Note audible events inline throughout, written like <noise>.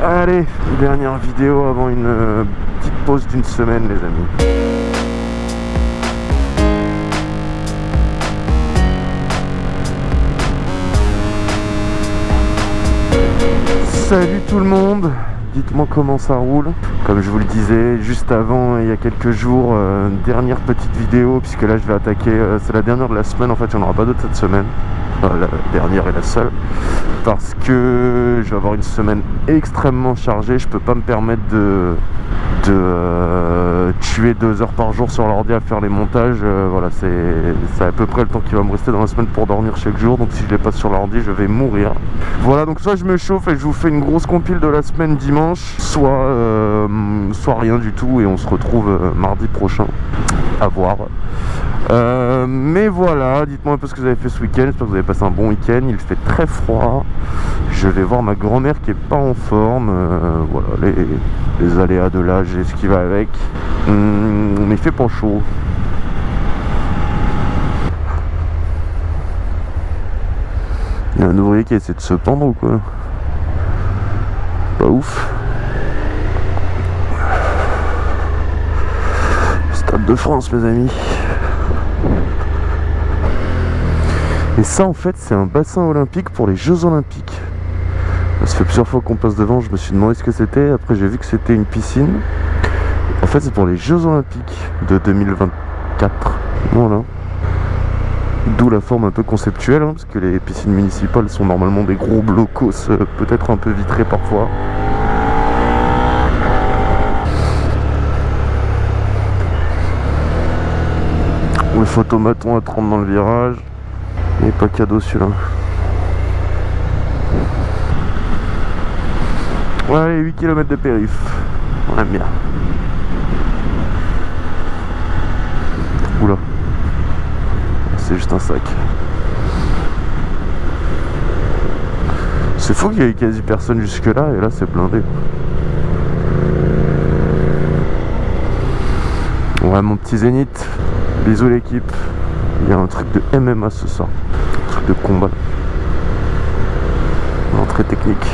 Allez, dernière vidéo avant une euh, petite pause d'une semaine les amis. Salut tout le monde Dites-moi comment ça roule. Comme je vous le disais juste avant, il y a quelques jours, euh, dernière petite vidéo, puisque là je vais attaquer, euh, c'est la dernière de la semaine, en fait il n'y en aura pas d'autres cette semaine. La dernière et la seule. Parce que je vais avoir une semaine extrêmement chargée, je peux pas me permettre de, de euh, tuer deux heures par jour sur l'ordi à faire les montages. voilà, c'est à peu près le temps qui va me rester dans la semaine pour dormir chaque jour. Donc si je les passe sur l'ordi, je vais mourir. Voilà, donc soit je me chauffe et je vous fais une grosse compile de la semaine dimanche, soit, euh, soit rien du tout et on se retrouve euh, mardi prochain. À voir. Euh, mais voilà, dites-moi un peu ce que vous avez fait ce week-end. J'espère que vous avez passé un bon week-end. Il fait très froid. Je vais voir ma grand-mère qui est pas en forme. voilà, les, aléas de l'âge et ce qui va avec. Hum, mais il fait pas chaud. Il y a un ouvrier qui essaie de se pendre ou quoi? Pas ouf. Stade de France mes amis. Et ça en fait c'est un bassin olympique pour les Jeux Olympiques. Fait plusieurs fois qu'on passe devant, je me suis demandé ce que c'était. Après j'ai vu que c'était une piscine. En fait c'est pour les Jeux Olympiques de 2024. Voilà. D'où la forme un peu conceptuelle, hein, parce que les piscines municipales sont normalement des gros blocos, euh, peut-être un peu vitrés parfois. Le photomaton à 30 dans le virage. Et pas cadeau celui-là. Ouais, 8 km de périph. On aime bien. Oula c'est juste un sac. C'est fou qu'il y ait quasi personne jusque là et là c'est blindé. Ouais mon petit zénith, bisous l'équipe. Il y a un truc de MMA ce soir. Un truc de combat. Entrée technique.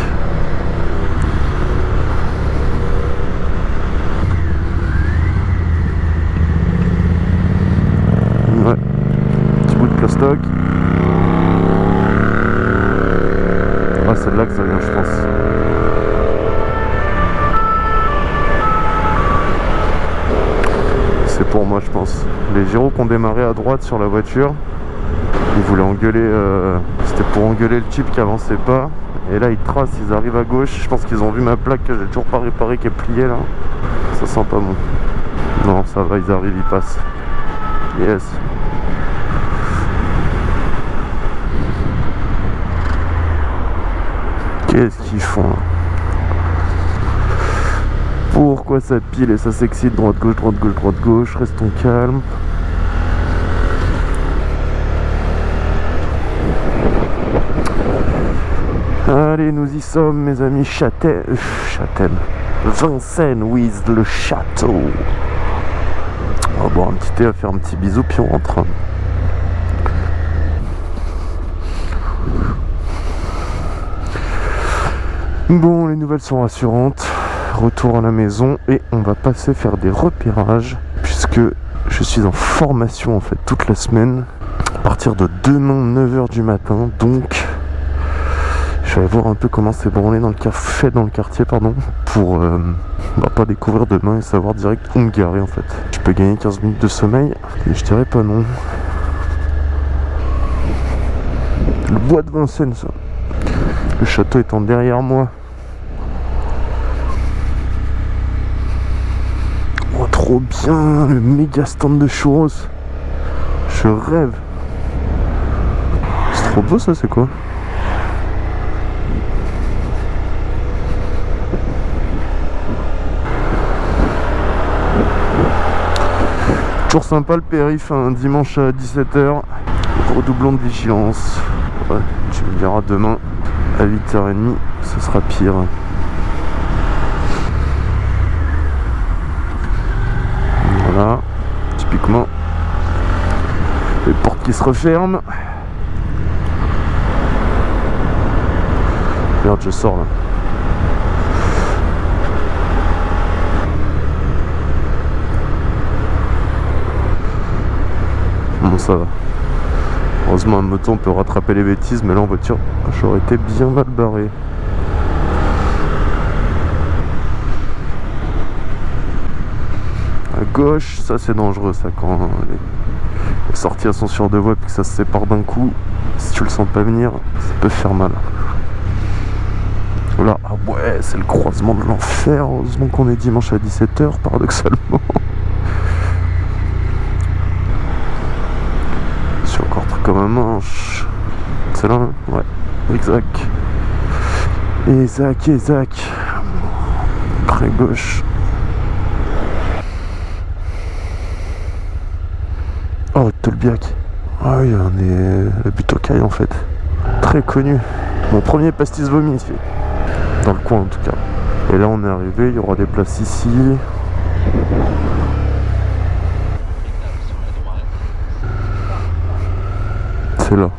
Ah, c'est de là que ça vient, je pense. C'est pour moi, je pense. Les gyros qui ont démarré à droite sur la voiture, ils voulaient engueuler. Euh, c'était pour engueuler le type qui avançait pas. Et là, ils tracent, ils arrivent à gauche. Je pense qu'ils ont vu ma plaque que j'ai toujours pas réparé qui est pliée là. Ça sent pas bon. Non, ça va, ils arrivent, ils passent. Yes. Qu'est-ce qu'ils font Pourquoi ça pile et ça s'excite droite gauche droite gauche droite gauche Restons calmes. Allez, nous y sommes, mes amis. Châtel... Châtel... Vincennes with le château. On va boire un petit thé, à faire un petit bisou, puis on rentre. Bon, les nouvelles sont rassurantes. Retour à la maison et on va passer faire des repérages puisque je suis en formation en fait toute la semaine à partir de demain 9h du matin. Donc, je vais voir un peu comment c'est branlé dans le café dans le quartier pardon pour euh, bah, pas découvrir demain et savoir direct où me garer en fait. Je peux gagner 15 minutes de sommeil mais je dirais pas non. Le bois de Vincennes ça. Le château étant derrière moi. Oh, trop bien, le méga stand de churros. Je rêve. C'est trop beau ça, c'est quoi? Toujours sympa le périph' un dimanche à 17h. Redoublons de vigilance. Tu me diras demain à 8h30, ce sera pire. Voilà, typiquement, les portes qui se referment. Merde, je sors là. Bon, ça va. Heureusement, en moto, peut rattraper les bêtises, mais là, en voiture, j'aurais été bien mal barré. À gauche, ça c'est dangereux, ça, quand les sorties sont sur deux voies et que ça se sépare d'un coup, si tu le sens pas venir, ça peut faire mal. Là, ah ouais, c'est le croisement de l'enfer. Heureusement qu'on est dimanche à 17h, paradoxalement. <laughs> Je suis encore très comme un manche. C'est là, hein ouais. Exact. Isaac, Isaac. Très gauche. Oh, Tolbiac. Ah oui, on est le but au en fait. Très connu. Mon premier pastis vomi ici. Dans le coin en tout cas. Et là on est arrivé, il y aura des places ici. C'est là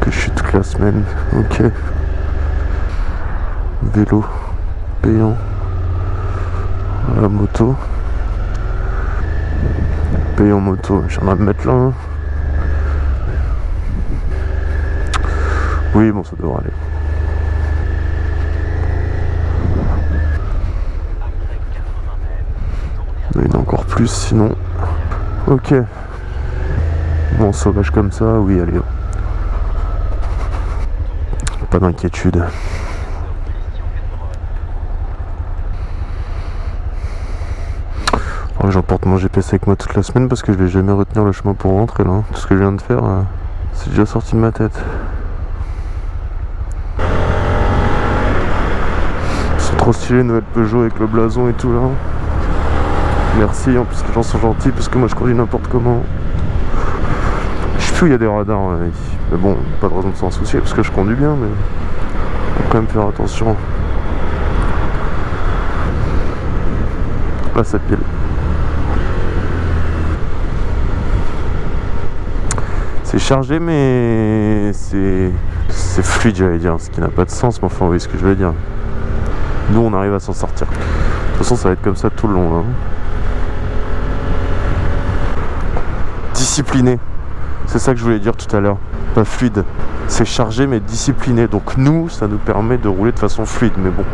que je suis toute la semaine. Ok. Vélo payant. La moto. Payant moto. J'en ai de mettre là. Hein. Oui, bon, ça devrait aller. Il y en a encore plus sinon. Ok. Bon, sauvage comme ça, oui, allez. Pas d'inquiétude. J'emporte mon GPS avec moi toute la semaine parce que je vais jamais retenir le chemin pour rentrer là. Tout ce que je viens de faire, euh, c'est déjà sorti de ma tête. C'est trop stylé, nouvelle Peugeot avec le blason et tout là. Merci, en plus les gens sont gentils parce que moi je conduis n'importe comment. Il y a des radars, mais bon, pas de raison de s'en soucier parce que je conduis bien, mais faut quand même faire attention. Là ça pile. C'est chargé mais c'est c'est fluide j'allais dire, ce qui n'a pas de sens, mais enfin vous voyez ce que je veux dire. Nous on arrive à s'en sortir. De toute façon ça va être comme ça tout le long. Hein. discipliné. C'est ça que je voulais dire tout à l'heure. Pas fluide. C'est chargé mais discipliné. Donc nous, ça nous permet de rouler de façon fluide. Mais bon.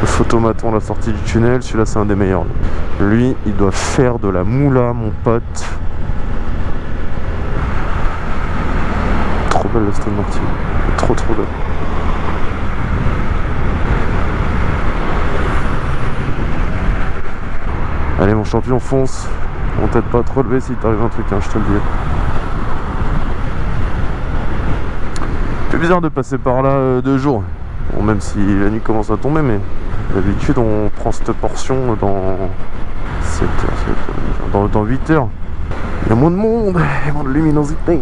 Le photomaton à la sortie du tunnel, celui-là c'est un des meilleurs. Lui, il doit faire de la moula, mon pote. Trop belle la Stone. Trop trop belle. Allez mon champion fonce T'aide pas à te relever si t'arrive un truc hein, je te le dis. C'est bizarre de passer par là euh, deux jours. Même si la nuit commence à tomber mais d'habitude on prend cette portion dans 7 heures, dans, 8 heures. Il y a moins de monde, il y a moins de luminosité.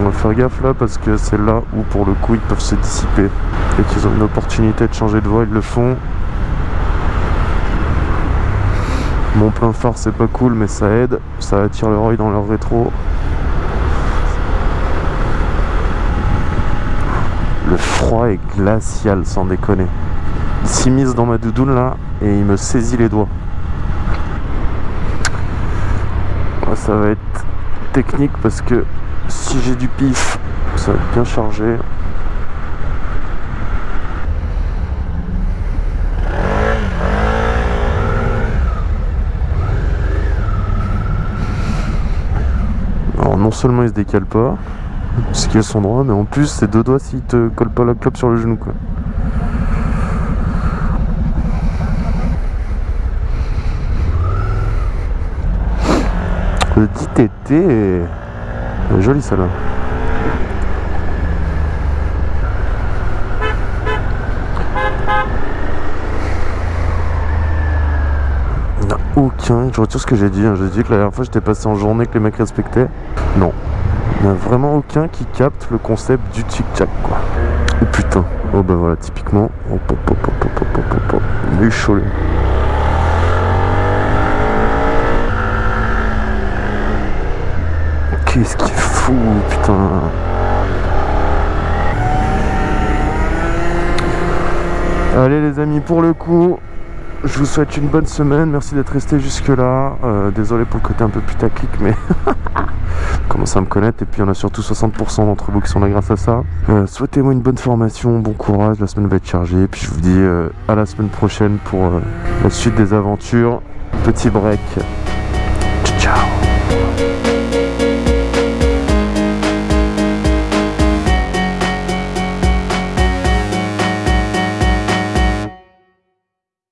On va faire gaffe là parce que c'est là où pour le coup ils peuvent se dissiper. Et qu'ils ont une opportunité de changer de voie, ils le font Mon plein phare c'est pas cool mais ça aide, ça attire oeil dans leur rétro. Le froid est glacial sans déconner. Il s'immisce dans ma doudoune là et il me saisit les doigts. Ça va être technique parce que si j'ai du pif, ça va être bien chargé. Non seulement il se décale pas, ce qui est son droit, mais en plus c'est deux doigts s'il te colle pas la clope sur le genou quoi. Le dit est joli ça là. aucun. Je retire ce que j'ai dit. Hein. J'ai dit que la dernière fois j'étais passé en journée que les mecs respectaient. Non. Il n'y a vraiment aucun qui capte le concept du tic-tac quoi. Oh putain. Oh bah voilà, typiquement. Oh, pop, pop, pop, pop, pop, pop, pop. Les cholets. Qu'est-ce qu'il fout, putain. Allez les amis, pour le coup, je vous souhaite une bonne semaine. Merci d'être resté jusque là. Euh, désolé pour le côté un peu putaclic, mais <laughs> commence à me connaître. Et puis, on a surtout 60% d'entre vous qui sont là grâce à ça. Euh, souhaitez-moi une bonne formation, bon courage. La semaine va être chargée. Puis, je vous dis euh, à la semaine prochaine pour la suite des aventures. Petit break.